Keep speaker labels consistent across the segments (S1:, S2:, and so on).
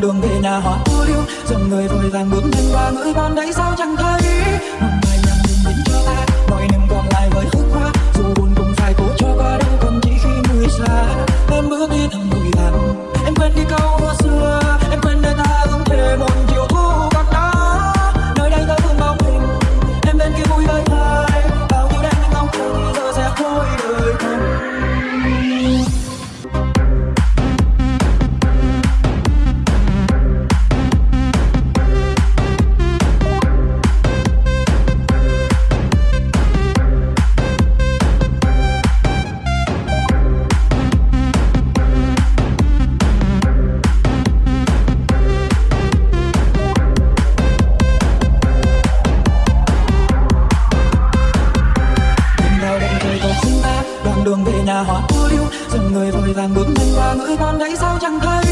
S1: đường về nhà họ u liêu. Dòng người vội vàng bước nhanh qua ngửi con đấy, sao chẳng thấy? Một bài nhạc nhìn nhìn cho ta, mọi niềm còn lại với khúc hoa. Dù buồn cũng phải cố cho qua đâu còn chỉ khi người xa. Em bước đi thầm vội vàng em quên đi câu đường về nhà hoa ô liu dòng người vội vàng bước nhanh qua ngỡ con đấy, sao chẳng thấy?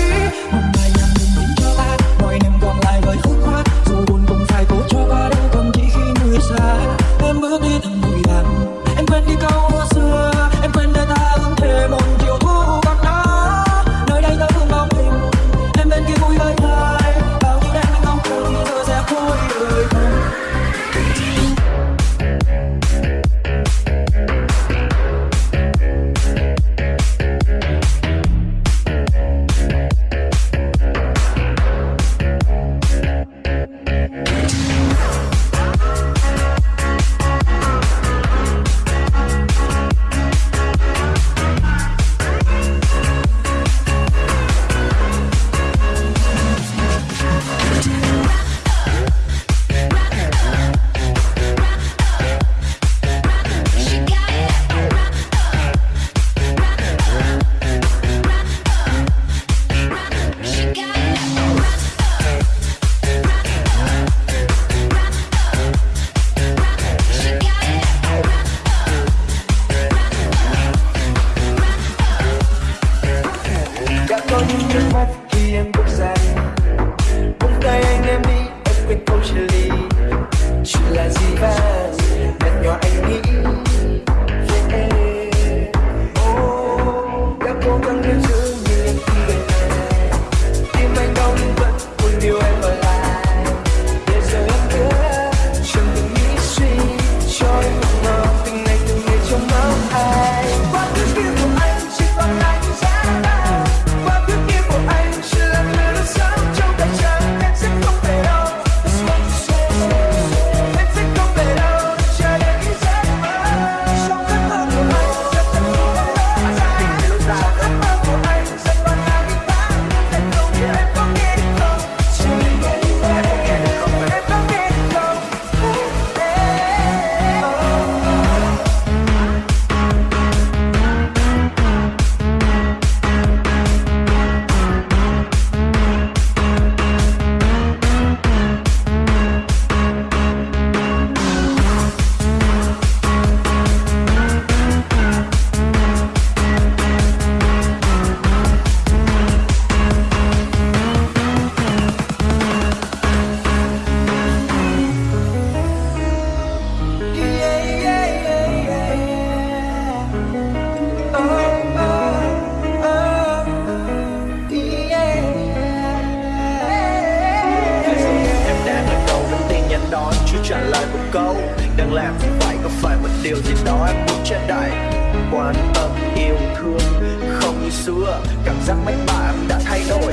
S2: quan tâm yêu thương. Không như xưa cảm giác mách bạn đã thay đổi.